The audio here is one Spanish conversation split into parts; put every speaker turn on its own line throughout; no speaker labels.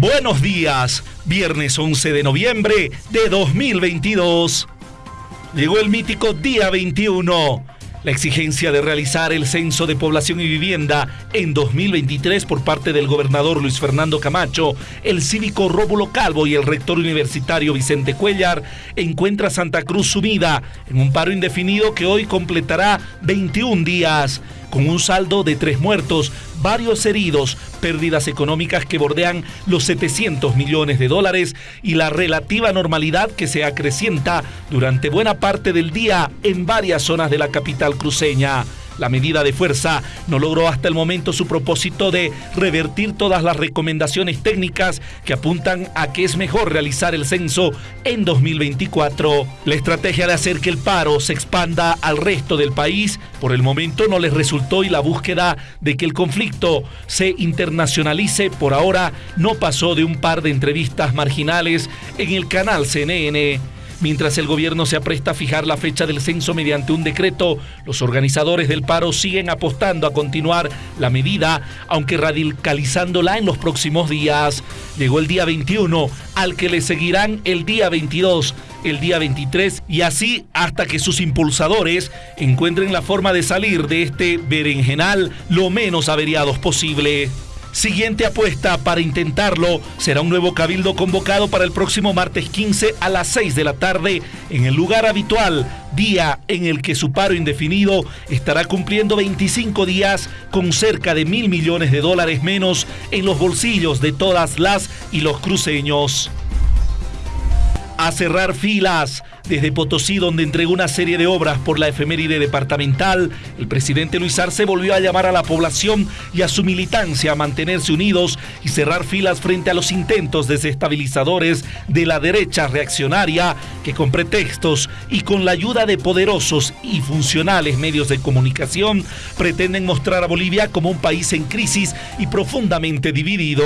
Buenos días, viernes 11 de noviembre de 2022. Llegó el mítico día 21. La exigencia de realizar el censo de población y vivienda en 2023 por parte del gobernador Luis Fernando Camacho, el cívico Rómulo Calvo y el rector universitario Vicente Cuellar encuentra Santa Cruz sumida en un paro indefinido que hoy completará 21 días con un saldo de tres muertos, varios heridos, pérdidas económicas que bordean los 700 millones de dólares y la relativa normalidad que se acrecienta durante buena parte del día en varias zonas de la capital cruceña. La medida de fuerza no logró hasta el momento su propósito de revertir todas las recomendaciones técnicas que apuntan a que es mejor realizar el censo en 2024. La estrategia de hacer que el paro se expanda al resto del país por el momento no les resultó y la búsqueda de que el conflicto se internacionalice por ahora no pasó de un par de entrevistas marginales en el canal CNN. Mientras el gobierno se apresta a fijar la fecha del censo mediante un decreto, los organizadores del paro siguen apostando a continuar la medida, aunque radicalizándola en los próximos días. Llegó el día 21, al que le seguirán el día 22, el día 23 y así hasta que sus impulsadores encuentren la forma de salir de este berenjenal lo menos averiados posible. Siguiente apuesta para intentarlo será un nuevo cabildo convocado para el próximo martes 15 a las 6 de la tarde en el lugar habitual, día en el que su paro indefinido estará cumpliendo 25 días con cerca de mil millones de dólares menos en los bolsillos de todas las y los cruceños a cerrar filas. Desde Potosí, donde entregó una serie de obras por la efeméride departamental, el presidente Luis Arce volvió a llamar a la población y a su militancia a mantenerse unidos y cerrar filas frente a los intentos desestabilizadores de la derecha reaccionaria que con pretextos y con la ayuda de poderosos y funcionales medios de comunicación pretenden mostrar a Bolivia como un país en crisis y profundamente dividido.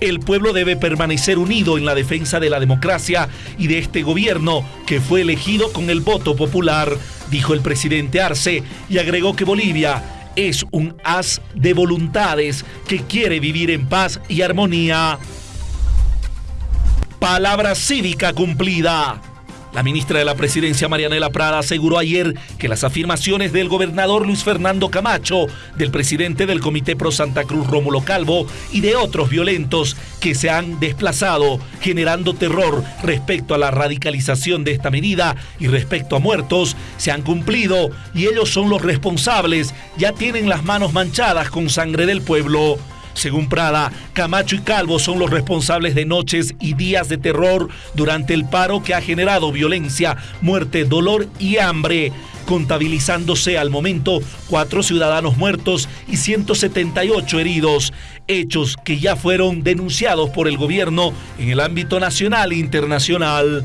El pueblo debe permanecer unido en la defensa de la democracia y de este gobierno que fue elegido con el voto popular, dijo el presidente Arce y agregó que Bolivia es un haz de voluntades que quiere vivir en paz y armonía. Palabra cívica cumplida. La ministra de la Presidencia, Marianela Prada, aseguró ayer que las afirmaciones del gobernador Luis Fernando Camacho, del presidente del Comité Pro Santa Cruz, Rómulo Calvo, y de otros violentos que se han desplazado, generando terror respecto a la radicalización de esta medida y respecto a muertos, se han cumplido y ellos son los responsables, ya tienen las manos manchadas con sangre del pueblo. Según Prada, Camacho y Calvo son los responsables de noches y días de terror durante el paro que ha generado violencia, muerte, dolor y hambre contabilizándose al momento cuatro ciudadanos muertos y 178 heridos, hechos que ya fueron denunciados por el gobierno en el ámbito nacional e internacional.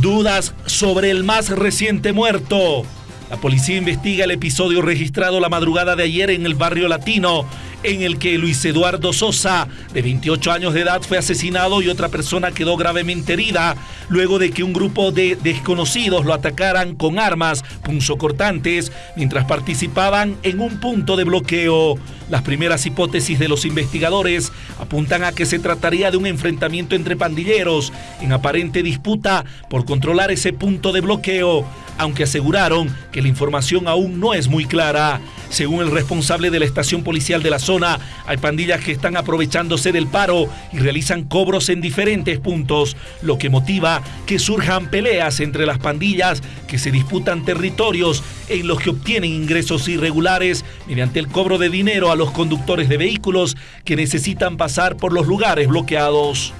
Dudas sobre el más reciente muerto. La policía investiga el episodio registrado la madrugada de ayer en el barrio latino, en el que Luis Eduardo Sosa, de 28 años de edad, fue asesinado y otra persona quedó gravemente herida luego de que un grupo de desconocidos lo atacaran con armas punzocortantes mientras participaban en un punto de bloqueo. Las primeras hipótesis de los investigadores apuntan a que se trataría de un enfrentamiento entre pandilleros en aparente disputa por controlar ese punto de bloqueo aunque aseguraron que la información aún no es muy clara. Según el responsable de la estación policial de la zona, hay pandillas que están aprovechándose del paro y realizan cobros en diferentes puntos, lo que motiva que surjan peleas entre las pandillas que se disputan territorios en los que obtienen ingresos irregulares mediante el cobro de dinero a los conductores de vehículos que necesitan pasar por los lugares bloqueados.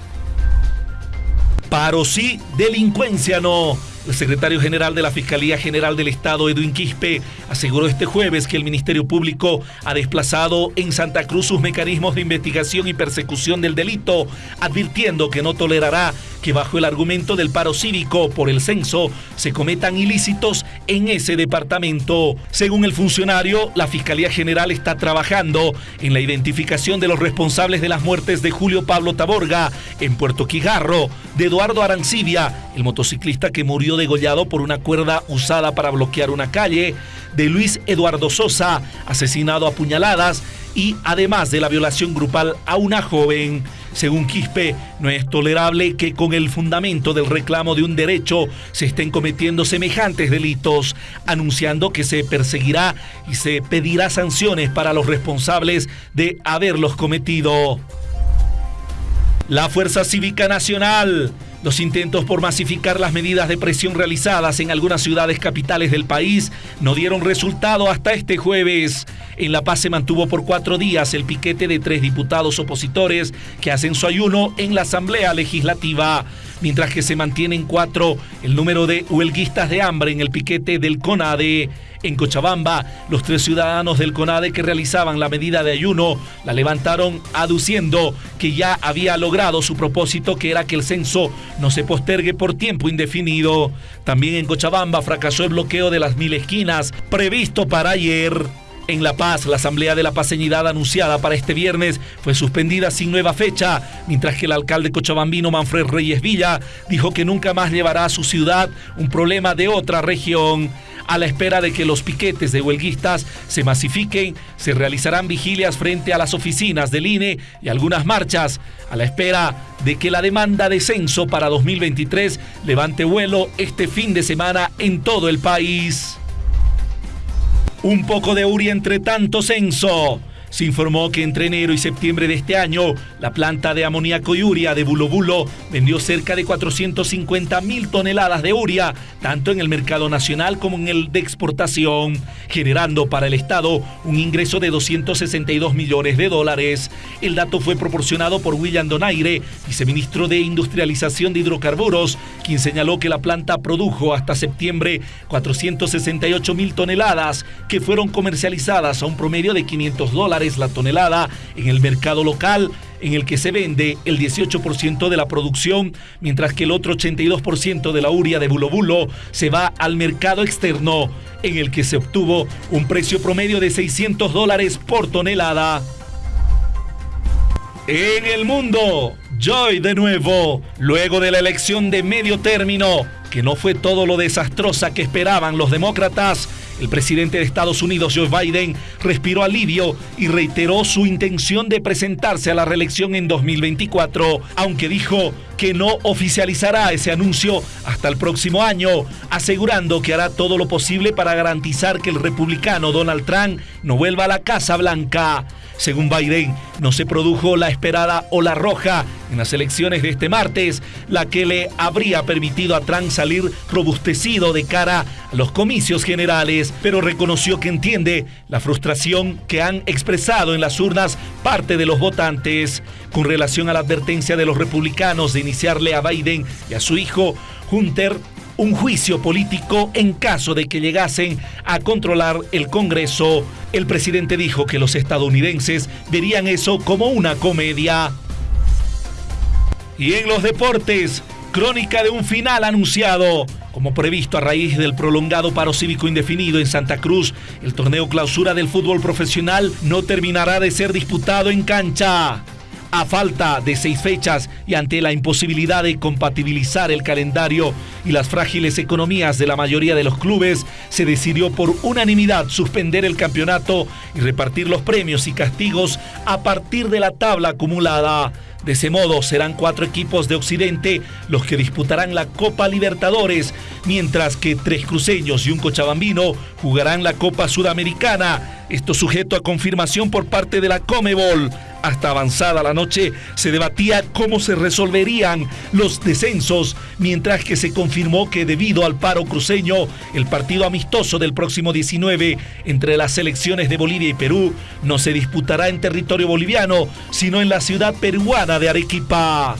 Paro sí, delincuencia no. El secretario general de la Fiscalía General del Estado, Edwin Quispe, aseguró este jueves que el Ministerio Público ha desplazado en Santa Cruz sus mecanismos de investigación y persecución del delito, advirtiendo que no tolerará que bajo el argumento del paro cívico por el censo se cometan ilícitos en ese departamento. Según el funcionario, la Fiscalía General está trabajando en la identificación de los responsables de las muertes de Julio Pablo Taborga en Puerto Quijarro, de Eduardo Arancibia, el motociclista que murió degollado por una cuerda usada para bloquear una calle, de Luis Eduardo Sosa, asesinado a puñaladas, y además de la violación grupal a una joven. Según Quispe, no es tolerable que con el fundamento del reclamo de un derecho se estén cometiendo semejantes delitos, anunciando que se perseguirá y se pedirá sanciones para los responsables de haberlos cometido. La Fuerza Cívica Nacional los intentos por masificar las medidas de presión realizadas en algunas ciudades capitales del país no dieron resultado hasta este jueves. En La Paz se mantuvo por cuatro días el piquete de tres diputados opositores que hacen su ayuno en la Asamblea Legislativa, mientras que se mantienen cuatro el número de huelguistas de hambre en el piquete del CONADE. En Cochabamba, los tres ciudadanos del CONADE que realizaban la medida de ayuno la levantaron aduciendo que ya había logrado su propósito que era que el censo no se postergue por tiempo indefinido. También en Cochabamba fracasó el bloqueo de las mil esquinas previsto para ayer. En La Paz, la Asamblea de la Paseñidad anunciada para este viernes fue suspendida sin nueva fecha, mientras que el alcalde cochabambino Manfred Reyes Villa dijo que nunca más llevará a su ciudad un problema de otra región. A la espera de que los piquetes de huelguistas se masifiquen, se realizarán vigilias frente a las oficinas del INE y algunas marchas, a la espera de que la demanda de censo para 2023 levante vuelo este fin de semana en todo el país. Un poco de URI entre tanto censo. Se informó que entre enero y septiembre de este año, la planta de amoníaco y uria de Bulo vendió cerca de 450 mil toneladas de uria, tanto en el mercado nacional como en el de exportación, generando para el Estado un ingreso de 262 millones de dólares. El dato fue proporcionado por William Donaire, viceministro de Industrialización de Hidrocarburos, quien señaló que la planta produjo hasta septiembre 468 mil toneladas, que fueron comercializadas a un promedio de 500 dólares la tonelada en el mercado local, en el que se vende el 18% de la producción, mientras que el otro 82% de la uria de Bulo Bulo se va al mercado externo, en el que se obtuvo un precio promedio de 600 dólares por tonelada. En el mundo, Joy de nuevo, luego de la elección de medio término, que no fue todo lo desastrosa que esperaban los demócratas, el presidente de Estados Unidos, Joe Biden, respiró alivio y reiteró su intención de presentarse a la reelección en 2024, aunque dijo que no oficializará ese anuncio hasta el próximo año, asegurando que hará todo lo posible para garantizar que el republicano Donald Trump no vuelva a la Casa Blanca. Según Biden, no se produjo la esperada ola roja en las elecciones de este martes, la que le habría permitido a Trump salir robustecido de cara a los comicios generales, pero reconoció que entiende la frustración que han expresado en las urnas parte de los votantes con relación a la advertencia de los republicanos de iniciarle a Biden y a su hijo Hunter un juicio político en caso de que llegasen a controlar el Congreso. El presidente dijo que los estadounidenses verían eso como una comedia. Y en los deportes, crónica de un final anunciado. Como previsto a raíz del prolongado paro cívico indefinido en Santa Cruz, el torneo clausura del fútbol profesional no terminará de ser disputado en cancha. A falta de seis fechas y ante la imposibilidad de compatibilizar el calendario y las frágiles economías de la mayoría de los clubes, se decidió por unanimidad suspender el campeonato y repartir los premios y castigos a partir de la tabla acumulada. De ese modo serán cuatro equipos de Occidente los que disputarán la Copa Libertadores, mientras que tres cruceños y un cochabambino jugarán la Copa Sudamericana. Esto sujeto a confirmación por parte de la Comebol. Hasta avanzada la noche se debatía cómo se resolverían los descensos, mientras que se confirmó que debido al paro cruceño, el partido amistoso del próximo 19 entre las selecciones de Bolivia y Perú no se disputará en territorio boliviano, sino en la ciudad peruana de Arequipa.